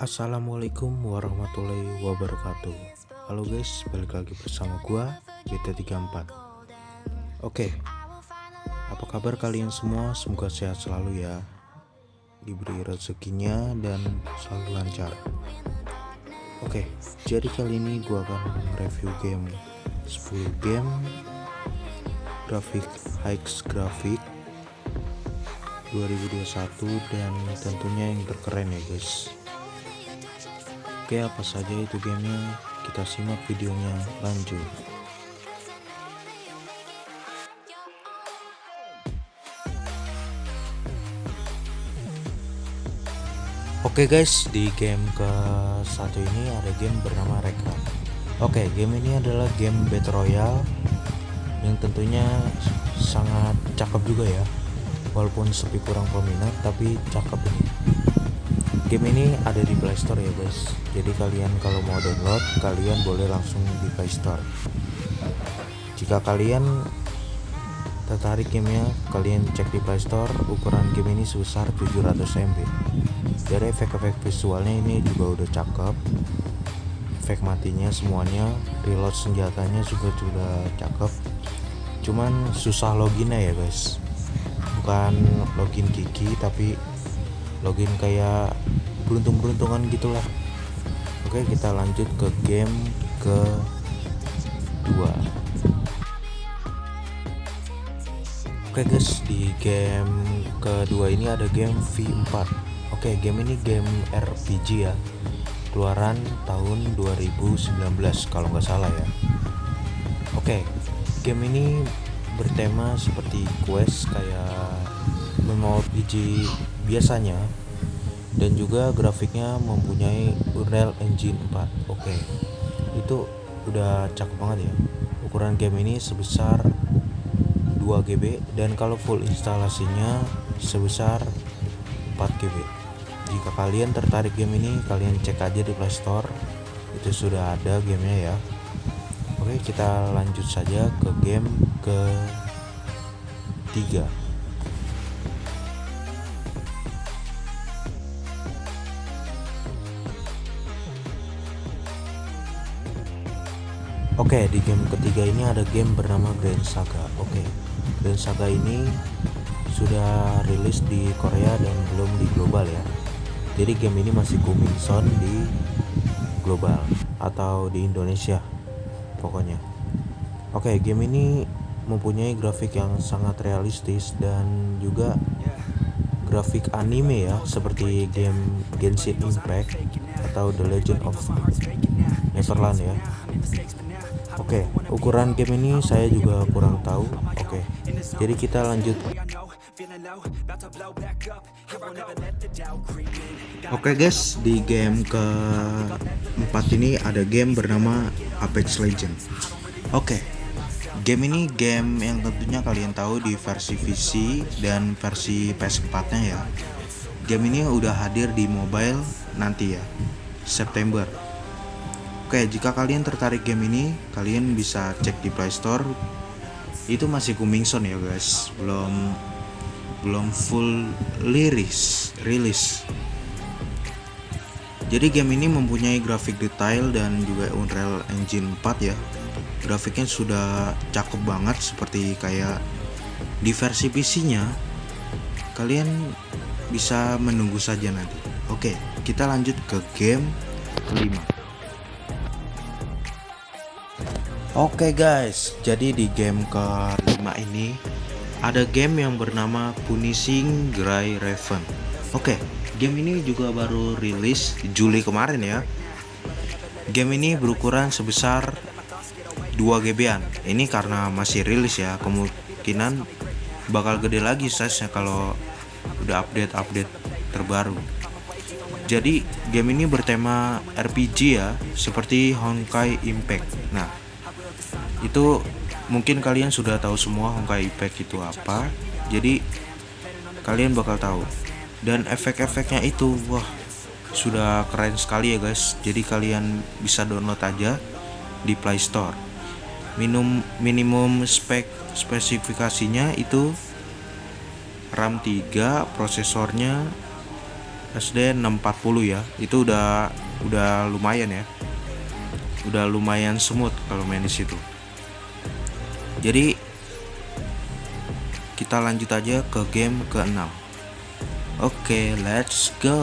Assalamualaikum warahmatullahi wabarakatuh. Halo guys, balik lagi bersama gua BT34 Oke Apa kabar kalian semua? Semoga sehat selalu ya. Diberi rezekinya dan selalu lancar. Oke, jadi kali ini gua akan review game 10 game Grafik Hikes Grafik 2021 dan tentunya yang terkeren ya guys Oke apa saja itu gamenya? Kita simak videonya. Lanjut. Oke guys di game ke satu ini ada game bernama Reka. Oke game ini adalah game Battle Royale yang tentunya sangat cakep juga ya. Walaupun sepi kurang peminat tapi cakep ini game ini ada di playstore ya guys. Jadi kalian kalau mau download kalian boleh langsung di playstore jika kalian tertarik gamenya kalian cek di playstore ukuran game ini sebesar 700 MB dari efek-efek visualnya ini juga udah cakep. Efek matinya semuanya reload senjatanya juga sudah cakep. Cuman susah loginnya ya guys. Bukan login gigi tapi login kayak beruntung-beruntungan gitulah. Oke kita lanjut ke game ke dua oke guys di game kedua ini ada game V4 oke game ini game RPG ya. Keluaran tahun 2019 kalau nggak salah ya. Oke game ini bertema seperti quest kayak MMORPG biasanya dan juga grafiknya mempunyai Unreal Engine 4 oke. Itu udah cakep banget ya. Ukuran game ini sebesar 2 GB dan kalau full instalasinya sebesar 4 GB jika kalian tertarik game ini kalian cek aja di playstore itu sudah ada gamenya ya. Oke kita lanjut saja ke game ke 3 Oke, di game ketiga ini ada game bernama Grand Saga. Oke, Grand Saga ini sudah rilis di Korea dan belum di global ya. Jadi game ini masih coming soon di global atau di Indonesia pokoknya. Oke, game ini mempunyai grafik yang sangat realistis dan juga grafik anime ya, seperti game Genshin Impact atau The Legend of Neverland ya. Oke, ukuran game ini saya juga kurang tahu. Oke, jadi kita lanjut. Oke guys, di game ke empat ini ada game bernama Apex Legend. Oke, game ini game yang tentunya kalian tahu di versi PC dan versi PS4 nya ya. Game ini udah hadir di mobile nanti ya, September Oke, jika kalian tertarik game ini, kalian bisa cek di Play Store. Itu masih coming soon ya, guys. Belum belum full liris rilis. Jadi game ini mempunyai grafik detail dan juga Unreal Engine 4 ya. Grafiknya sudah cakep banget seperti kayak di versi PC-nya. Kalian bisa menunggu saja nanti. Oke, kita lanjut ke game kelima. Oke okay guys, jadi di game kelima ini ada game yang bernama Punishing Grey Raven. Oke, okay, game ini juga baru rilis Juli kemarin ya. Game ini berukuran sebesar 2 GB-an. Ini karena masih rilis ya, kemungkinan bakal gede lagi size-nya kalau udah update-update terbaru. Jadi game ini bertema RPG ya, seperti Honkai Impact. Nah, itu mungkin kalian sudah tahu semua Honkai Impact itu apa. Jadi kalian bakal tahu. Dan efek-efeknya itu wah sudah keren sekali ya guys. Jadi kalian bisa download aja di Play Store. Minum minimum spek spesifikasinya itu RAM 3 prosesornya SD 640 ya. Itu udah udah lumayan ya. Udah lumayan smooth kalau main di situ jadi kita lanjut aja ke game ke-6 oke okay, let's go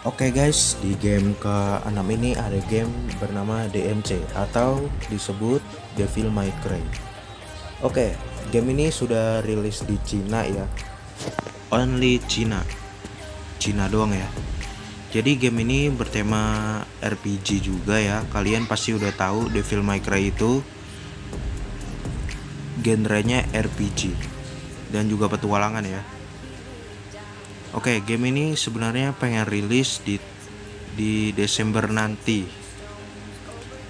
Oke okay guys, di game ke-6 ini ada game bernama DMC atau disebut Devil May Cry. Oke, okay, game ini sudah rilis di Cina ya. Only Cina. Cina doang ya. Jadi game ini bertema RPG juga ya. Kalian pasti udah tahu Devil May Cry itu genrenya RPG dan juga petualangan ya. Oke, game ini sebenarnya pengen rilis di di Desember nanti.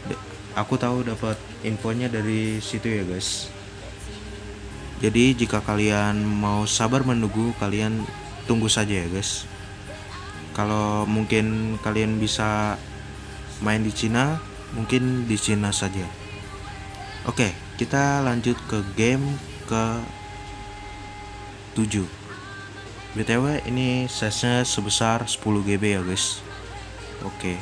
De aku tahu dapat infonya dari situ ya, guys. Jadi jika kalian mau sabar menunggu, kalian tunggu saja ya, guys. Kalau mungkin kalian bisa main di Cina, mungkin di Cina saja. Oke, kita lanjut ke game ke 7 btw ini size nya sebesar 10 GB ya guys. Oke.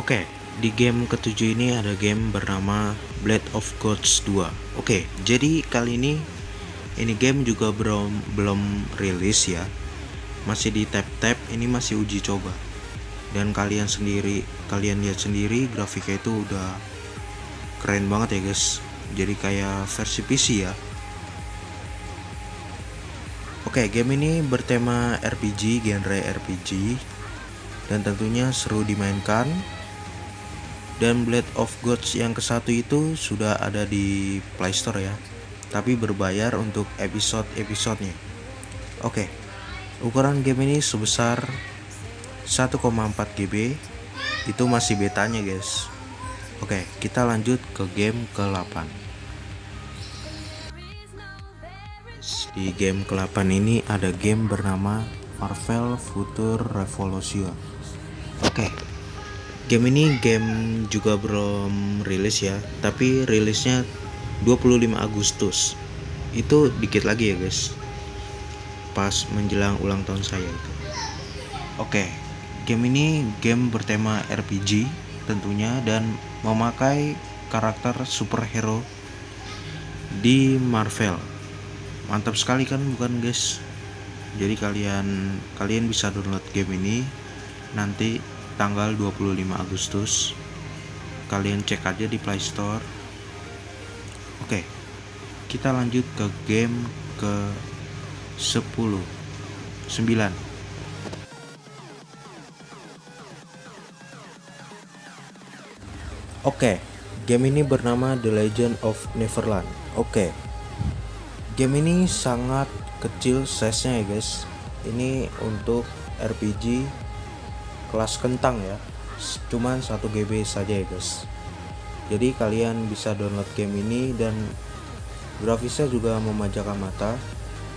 Oke di game ketujuh ini ada game bernama Blade of Gods 2 oke jadi kali ini ini game juga belum belum rilis ya. Masih di tap-tap ini masih uji coba. Dan kalian sendiri kalian lihat sendiri grafiknya itu udah keren banget ya guys. Jadi kayak versi PC ya. Oke game ini bertema RPG genre RPG dan tentunya seru dimainkan. Dan Blade of Gods yang ke satu itu sudah ada di Playstore ya tapi berbayar untuk episode-episodenya Oke ukuran game ini sebesar 1,4 GB itu masih betanya guys Oke, kita lanjut ke game ke-8. Di game ke-8 ini ada game bernama Marvel Future Revolution. Oke. Game ini game juga belum rilis ya, tapi rilisnya 25 Agustus. Itu dikit lagi ya, guys. Pas menjelang ulang tahun saya itu. Oke. Game ini game bertema RPG tentunya dan memakai karakter superhero di Marvel. Mantap sekali kan bukan guys? Jadi kalian kalian bisa download game ini nanti tanggal 25 Agustus. Kalian cek aja di Play Store. Oke. Kita lanjut ke game ke 10 9 Oke, game ini bernama The Legend of Neverland. Oke, game ini sangat kecil size-nya ya guys. Ini untuk RPG kelas kentang ya, cuman 1 GB saja ya guys. Jadi kalian bisa download game ini dan grafisnya juga memanjakan mata.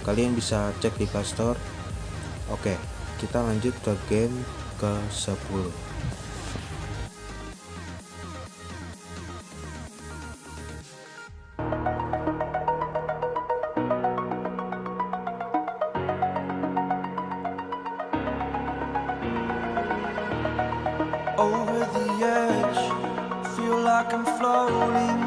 Kalian bisa cek di Play Store. Oke, kita lanjut ke game ke 10. rolling